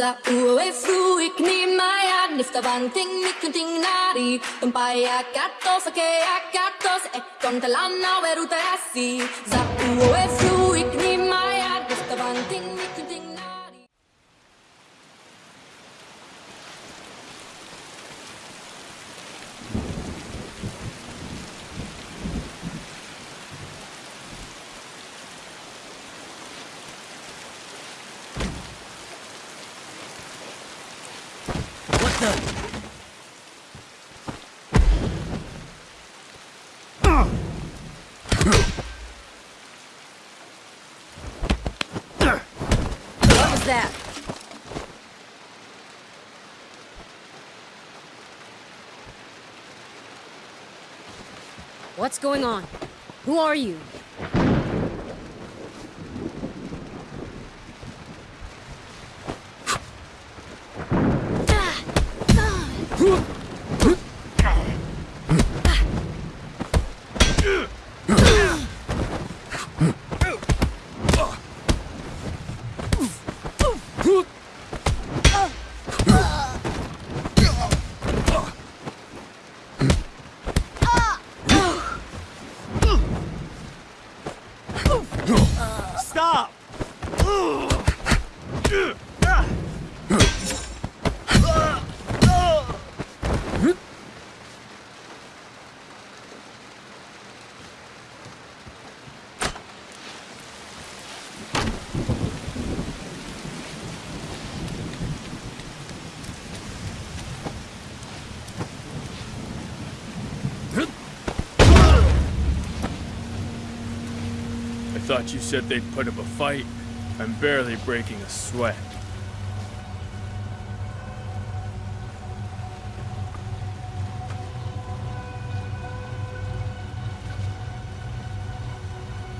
Za ue fruik ni maya nifta banting ni kunting nari Tumpaya katos ke akatos e kontalana veruta asi Za ue fruik What was that? What's going on? Who are you? Stop! I thought you said they'd put up a fight. I'm barely breaking a sweat.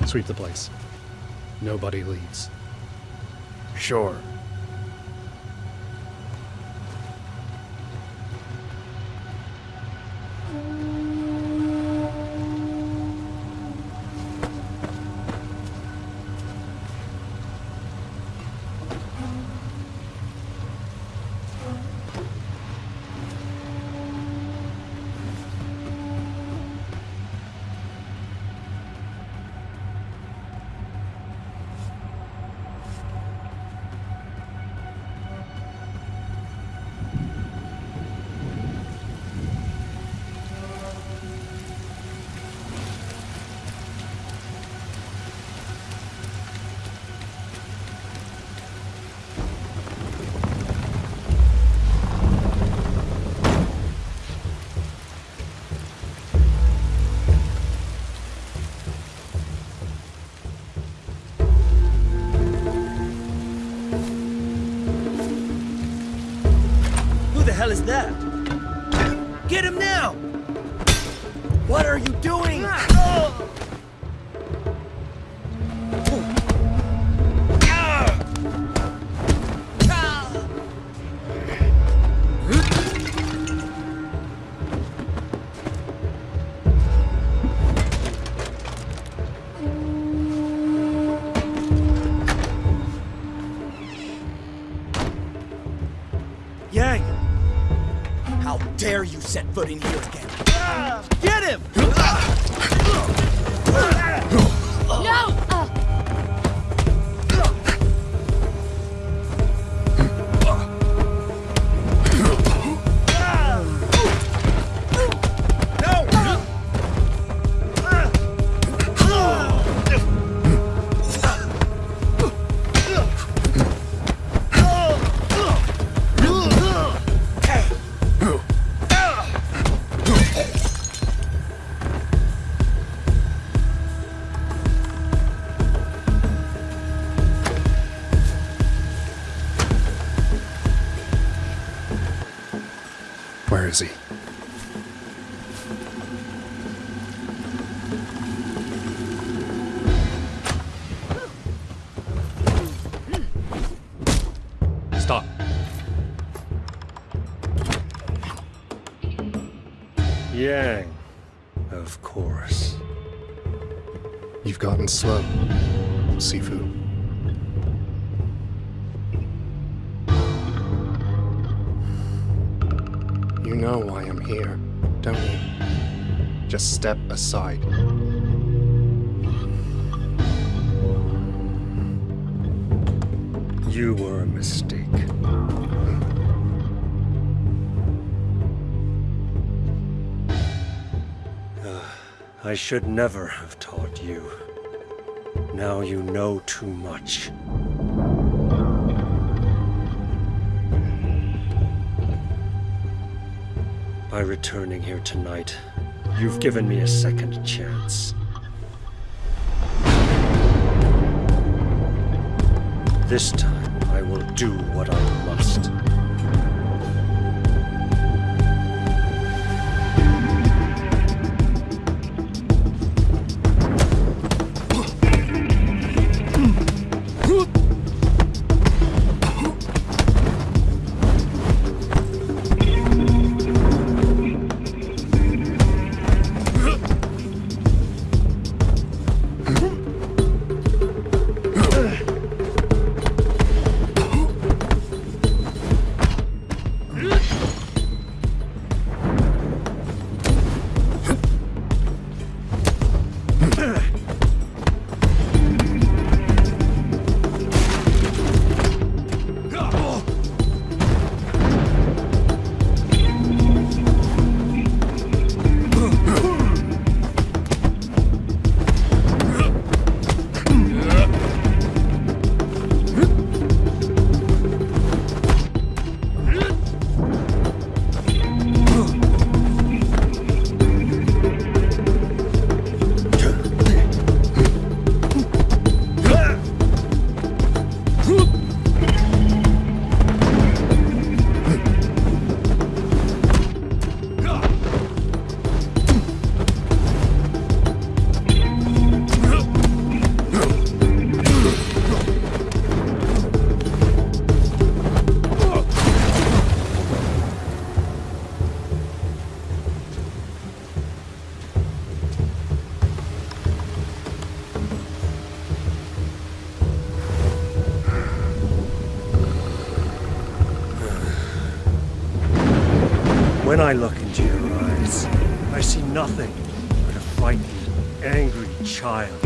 Sweep the place. Nobody leaves. Sure. Yang! How dare you set foot in here again? Get him! Is he? Stop. Yang. Of course. You've gotten slow, Sifu. Know why I'm here, don't you? Just step aside. You were a mistake. Uh, I should never have taught you. Now you know too much. By returning here tonight, you've given me a second chance. This time, I will do what I must. I look into your eyes, I see nothing but a frightened, angry child.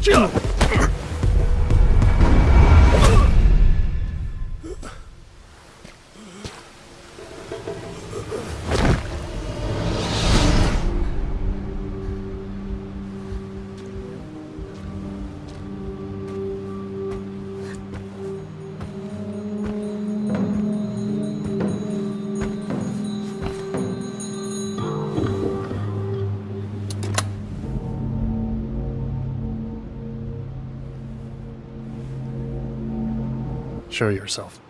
这样 Show yourself.